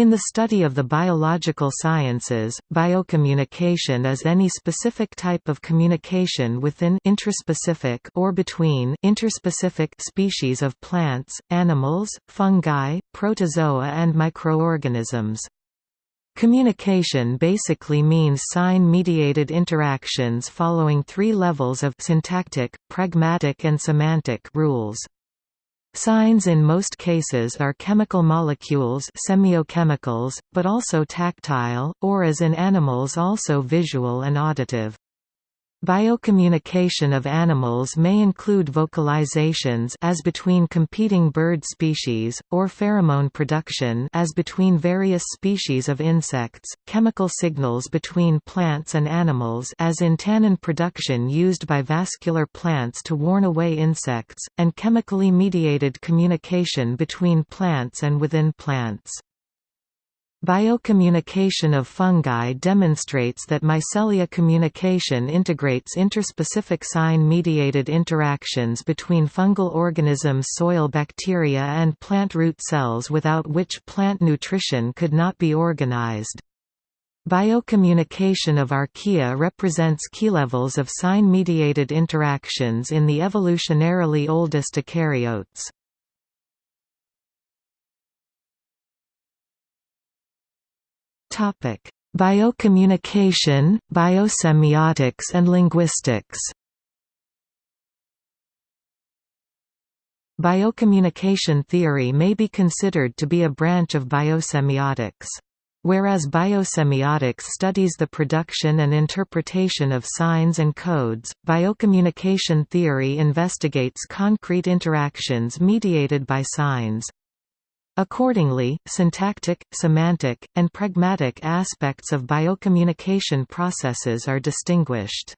In the study of the biological sciences, biocommunication is any specific type of communication within intraspecific or between interspecific species of plants, animals, fungi, protozoa and microorganisms. Communication basically means sign-mediated interactions following three levels of syntactic, pragmatic and semantic rules. Signs in most cases are chemical molecules semiochemicals, but also tactile, or as in animals also visual and auditive. Biocommunication of animals may include vocalizations as between competing bird species, or pheromone production as between various species of insects, chemical signals between plants and animals as in tannin production used by vascular plants to warn away insects, and chemically mediated communication between plants and within plants. Biocommunication of fungi demonstrates that mycelia communication integrates interspecific sign-mediated interactions between fungal organisms soil bacteria and plant root cells without which plant nutrition could not be organized. Biocommunication of archaea represents key levels of sign-mediated interactions in the evolutionarily oldest eukaryotes. Topic: Biocommunication, biosemiotics and linguistics. Biocommunication theory may be considered to be a branch of biosemiotics. Whereas biosemiotics studies the production and interpretation of signs and codes, biocommunication theory investigates concrete interactions mediated by signs. Accordingly, syntactic, semantic, and pragmatic aspects of biocommunication processes are distinguished.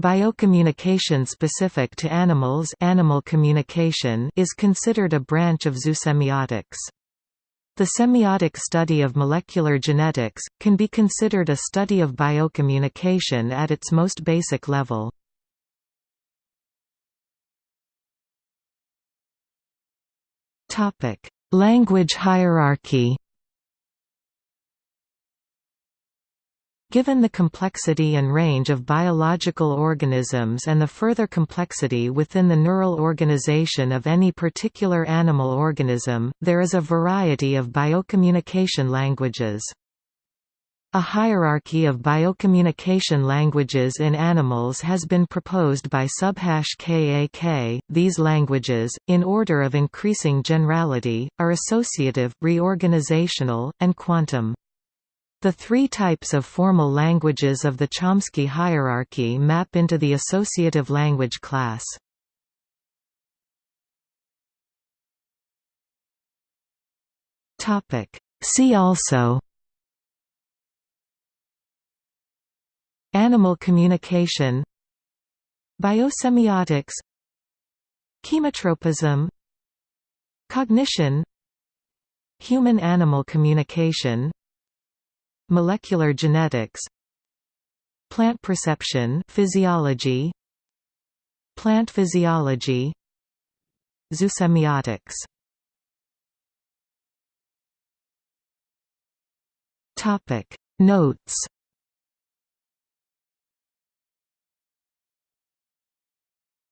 Biocommunication specific to animals animal communication is considered a branch of zoosemiotics. The semiotic study of molecular genetics, can be considered a study of biocommunication at its most basic level. Language hierarchy Given the complexity and range of biological organisms and the further complexity within the neural organization of any particular animal organism, there is a variety of biocommunication languages. A hierarchy of biocommunication languages in animals has been proposed by Subhash Kak. These languages, in order of increasing generality, are associative, reorganizational, and quantum. The three types of formal languages of the Chomsky hierarchy map into the associative language class. See also Animal communication Biosemiotics Chemotropism Cognition Human-animal communication Molecular genetics Plant perception physiology Plant physiology Zoosemiotics. Topic. Notes